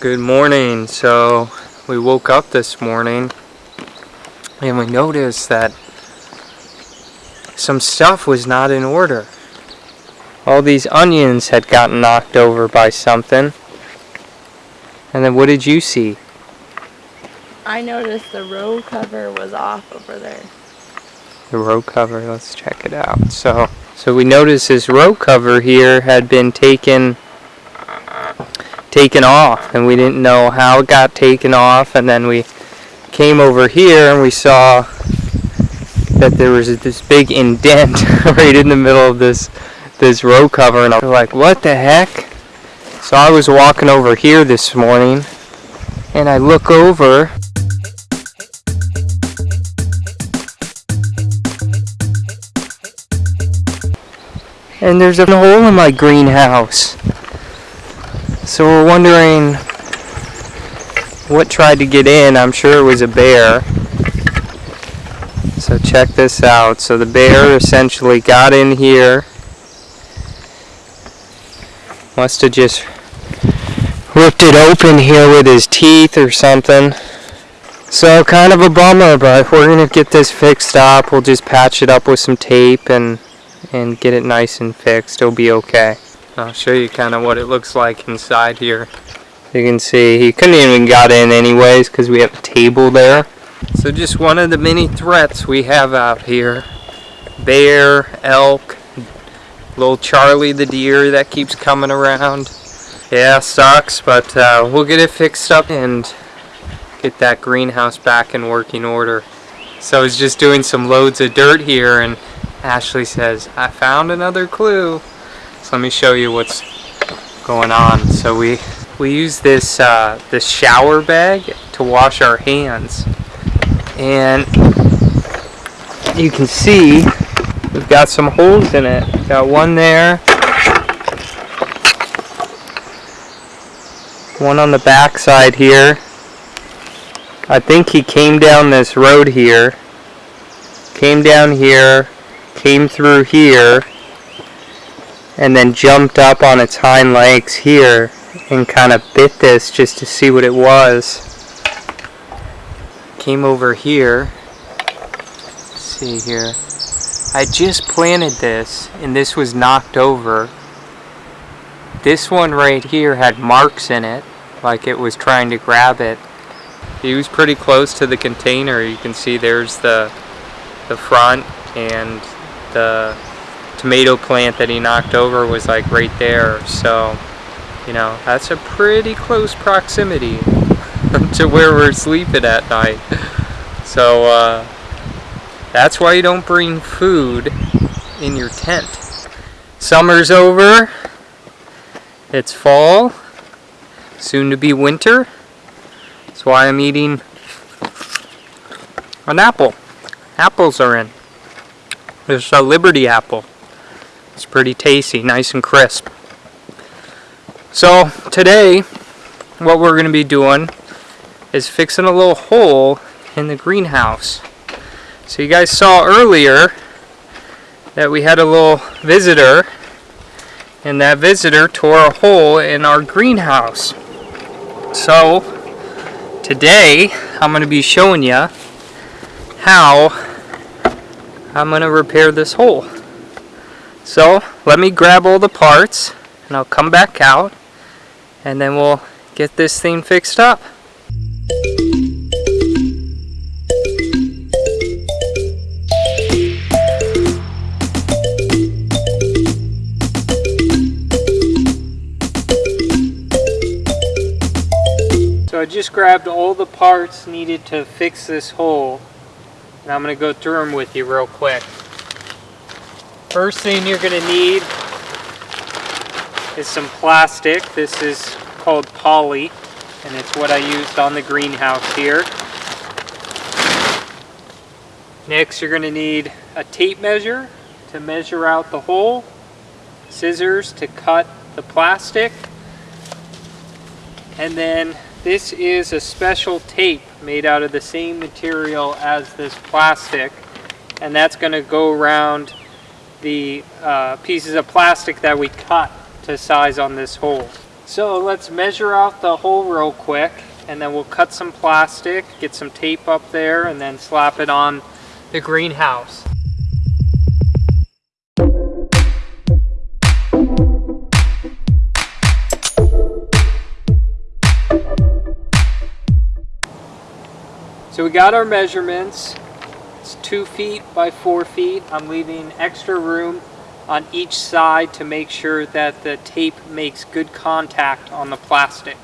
Good morning. So we woke up this morning and we noticed that some stuff was not in order. All these onions had gotten knocked over by something. And then what did you see? I noticed the row cover was off over there. The row cover, let's check it out. So so we noticed this row cover here had been taken taken off and we didn't know how it got taken off and then we came over here and we saw that there was this big indent right in the middle of this this row cover and I was like what the heck? So I was walking over here this morning and I look over. And there's a hole in my greenhouse so we're wondering what tried to get in. I'm sure it was a bear. So check this out. So the bear essentially got in here. Must have just ripped it open here with his teeth or something. So kind of a bummer, but we're going to get this fixed up. We'll just patch it up with some tape and, and get it nice and fixed. It'll be okay. I'll show you kind of what it looks like inside here. You can see he couldn't even got in anyways because we have a table there. So just one of the many threats we have out here. Bear, elk, little Charlie the deer that keeps coming around. Yeah, sucks, but uh, we'll get it fixed up and get that greenhouse back in working order. So I was just doing some loads of dirt here and Ashley says, I found another clue. So let me show you what's going on. So we we use this uh, this shower bag to wash our hands, and you can see we've got some holes in it. Got one there, one on the back side here. I think he came down this road here, came down here, came through here, and then jumped up on its hind legs here and kind of bit this just to see what it was. Came over here. Let's see here. I just planted this and this was knocked over. This one right here had marks in it like it was trying to grab it. He was pretty close to the container. You can see there's the the front and the tomato plant that he knocked over was like right there. So, you know, that's a pretty close proximity to where we're sleeping at night. So, uh, that's why you don't bring food in your tent. Summer's over. It's fall. Soon to be winter. That's why I'm eating an apple. Apples are in. There's a Liberty apple. It's pretty tasty, nice and crisp. So today, what we're going to be doing is fixing a little hole in the greenhouse. So you guys saw earlier that we had a little visitor and that visitor tore a hole in our greenhouse. So today I'm going to be showing you how I'm going to repair this hole. So let me grab all the parts and I'll come back out and then we'll get this thing fixed up. So I just grabbed all the parts needed to fix this hole and I'm going to go through them with you real quick. First thing you're going to need is some plastic. This is called poly and it's what I used on the greenhouse here. Next you're going to need a tape measure to measure out the hole, scissors to cut the plastic, and then this is a special tape made out of the same material as this plastic and that's going to go around the uh, pieces of plastic that we cut to size on this hole. So let's measure out the hole real quick and then we'll cut some plastic, get some tape up there and then slap it on the greenhouse. So we got our measurements. It's two feet by four feet. I'm leaving extra room on each side to make sure that the tape makes good contact on the plastic.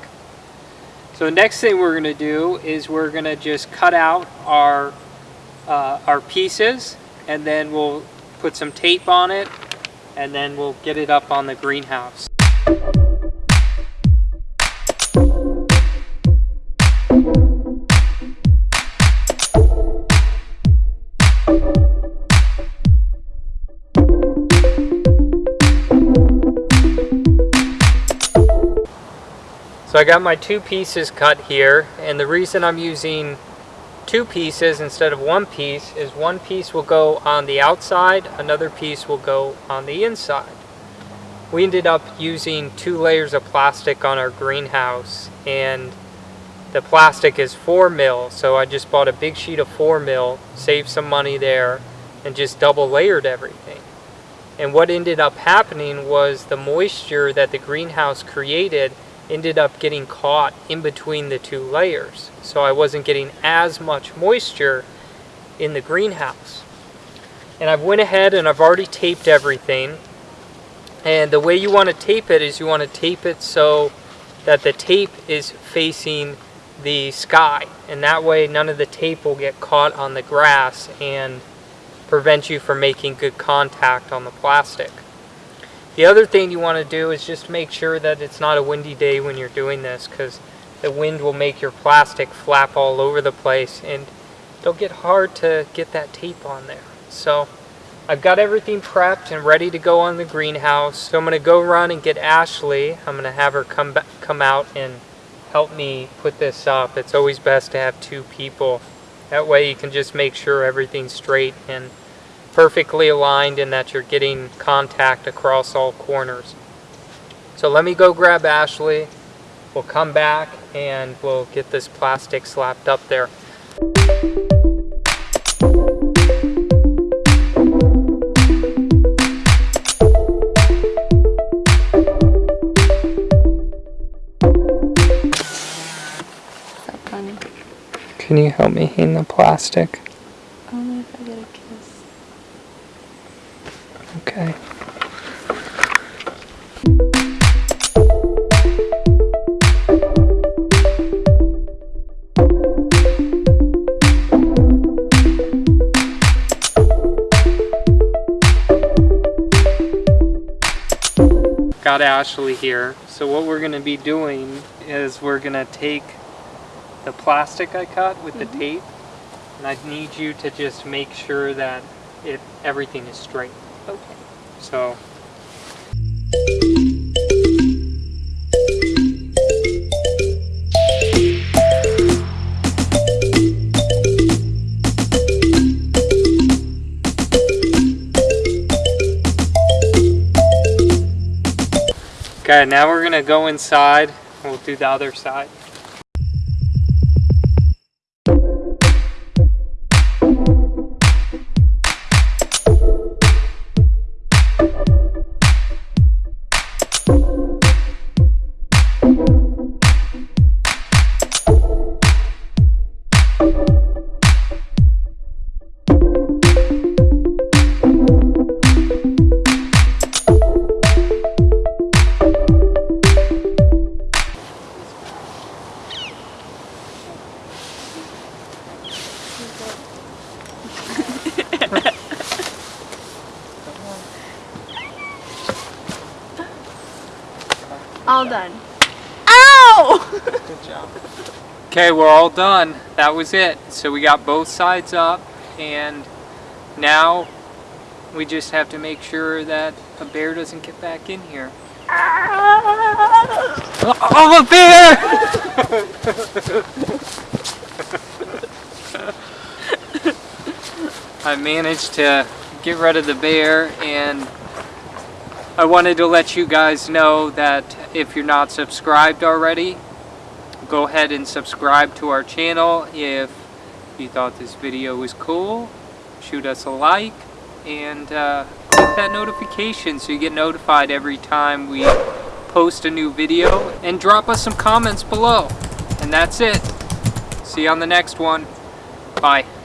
So the next thing we're going to do is we're going to just cut out our, uh, our pieces and then we'll put some tape on it and then we'll get it up on the greenhouse. So I got my two pieces cut here and the reason I'm using two pieces instead of one piece is one piece will go on the outside, another piece will go on the inside. We ended up using two layers of plastic on our greenhouse and the plastic is 4 mil so I just bought a big sheet of 4 mil, saved some money there and just double layered everything. And what ended up happening was the moisture that the greenhouse created ended up getting caught in between the two layers. So I wasn't getting as much moisture in the greenhouse. And I've went ahead and I've already taped everything. And the way you want to tape it is you want to tape it so that the tape is facing the sky. And that way none of the tape will get caught on the grass and prevent you from making good contact on the plastic. The other thing you want to do is just make sure that it's not a windy day when you're doing this because the wind will make your plastic flap all over the place and it'll get hard to get that tape on there. So I've got everything prepped and ready to go on the greenhouse. So I'm going to go run and get Ashley. I'm going to have her come come out and help me put this up. It's always best to have two people. That way you can just make sure everything's straight and perfectly aligned and that you're getting contact across all corners. So let me go grab Ashley. We'll come back and we'll get this plastic slapped up there. Can you help me hang the plastic? Got Ashley here. So what we're going to be doing is we're going to take the plastic I cut with the mm-hmm. tape and I need you to just make sure that it everything is straight. Okay. So Okay, now we're gonna go inside. We'll do the other side. All done. Ow! Good job. Okay, we're all done. That was it. So we got both sides up and now we just have to make sure that a bear doesn't get back in here. Oh, a bear! I managed to get rid of the bear and I wanted to let you guys know that if you're not subscribed already, go ahead and subscribe to our channel. If you thought this video was cool, shoot us a like and uh, click that notification so you get notified every time we post a new video and drop us some comments below. And that's it. See you on the next one. Bye.